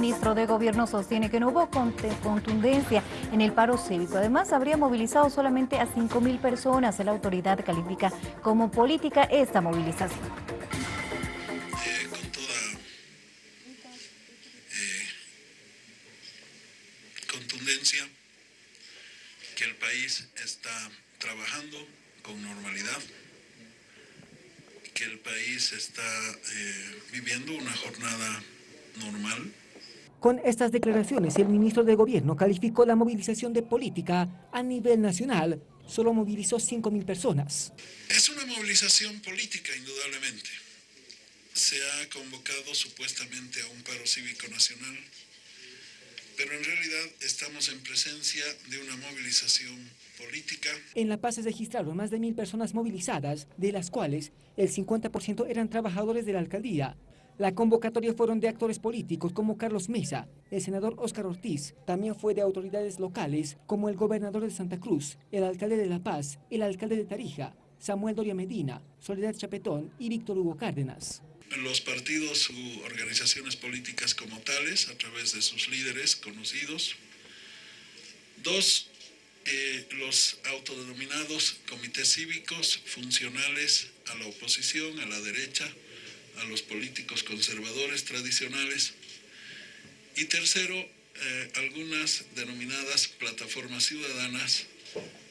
ministro de Gobierno sostiene que no hubo contundencia en el paro cívico. Además, habría movilizado solamente a 5.000 personas. La autoridad califica como política esta movilización. Eh, con toda eh, contundencia que el país está trabajando con normalidad que el país está eh, viviendo una jornada normal. Con estas declaraciones, el ministro de Gobierno calificó la movilización de política a nivel nacional. Solo movilizó 5.000 personas. Es una movilización política, indudablemente. Se ha convocado supuestamente a un paro cívico nacional, pero en realidad estamos en presencia de una movilización política. En La Paz se registraron más de mil personas movilizadas, de las cuales el 50% eran trabajadores de la alcaldía. La convocatoria fueron de actores políticos como Carlos Mesa, el senador Óscar Ortiz, también fue de autoridades locales como el gobernador de Santa Cruz, el alcalde de La Paz, el alcalde de Tarija, Samuel Doria Medina, Soledad Chapetón y Víctor Hugo Cárdenas los partidos u organizaciones políticas como tales, a través de sus líderes conocidos. Dos, eh, los autodenominados comités cívicos funcionales a la oposición, a la derecha, a los políticos conservadores tradicionales. Y tercero, eh, algunas denominadas plataformas ciudadanas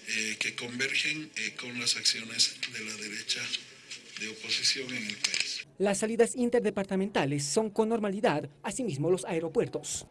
eh, que convergen con las acciones de la derecha de oposición en el país. Las salidas interdepartamentales son con normalidad, asimismo los aeropuertos.